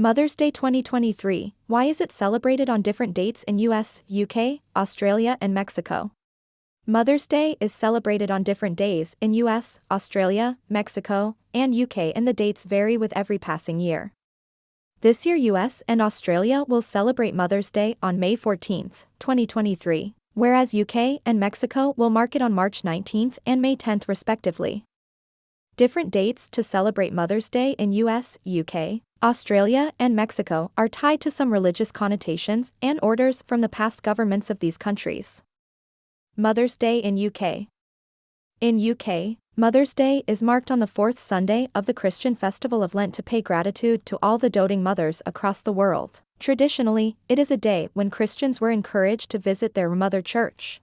Mother's Day 2023 Why is it celebrated on different dates in US, UK, Australia, and Mexico? Mother's Day is celebrated on different days in US, Australia, Mexico, and UK, and the dates vary with every passing year. This year, US and Australia will celebrate Mother's Day on May 14, 2023, whereas UK and Mexico will mark it on March 19 and May 10, respectively. Different dates to celebrate Mother's Day in US, UK, Australia, and Mexico are tied to some religious connotations and orders from the past governments of these countries. Mother's Day in UK In UK, Mother's Day is marked on the fourth Sunday of the Christian festival of Lent to pay gratitude to all the doting mothers across the world. Traditionally, it is a day when Christians were encouraged to visit their mother church.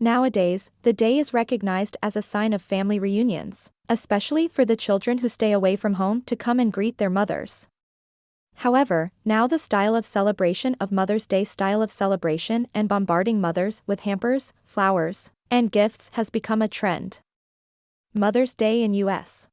Nowadays, the day is recognized as a sign of family reunions, especially for the children who stay away from home to come and greet their mothers. However, now the style of celebration of Mother's Day style of celebration and bombarding mothers with hampers, flowers, and gifts has become a trend. Mother's Day in U.S.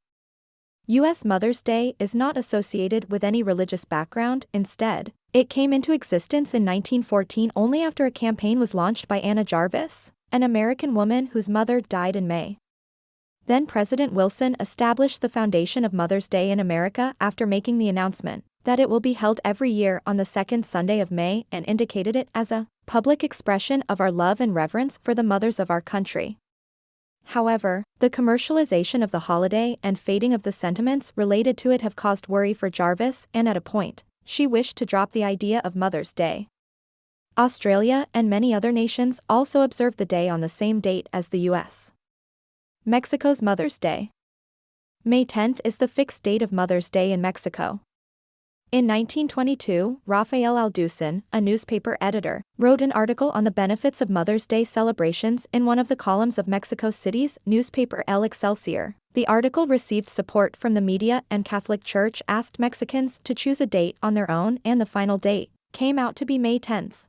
U.S. Mother's Day is not associated with any religious background, instead, it came into existence in 1914 only after a campaign was launched by Anna Jarvis, an American woman whose mother died in May. Then President Wilson established the foundation of Mother's Day in America after making the announcement that it will be held every year on the second Sunday of May and indicated it as a public expression of our love and reverence for the mothers of our country. However, the commercialization of the holiday and fading of the sentiments related to it have caused worry for Jarvis and at a point, she wished to drop the idea of Mother's Day. Australia and many other nations also observe the day on the same date as the US. Mexico's Mother's Day. May 10th is the fixed date of Mother's Day in Mexico. In 1922, Rafael Alducin, a newspaper editor, wrote an article on the benefits of Mother's Day celebrations in one of the columns of Mexico City's newspaper El Excelsior. The article received support from the media and Catholic Church asked Mexicans to choose a date on their own and the final date came out to be May 10th.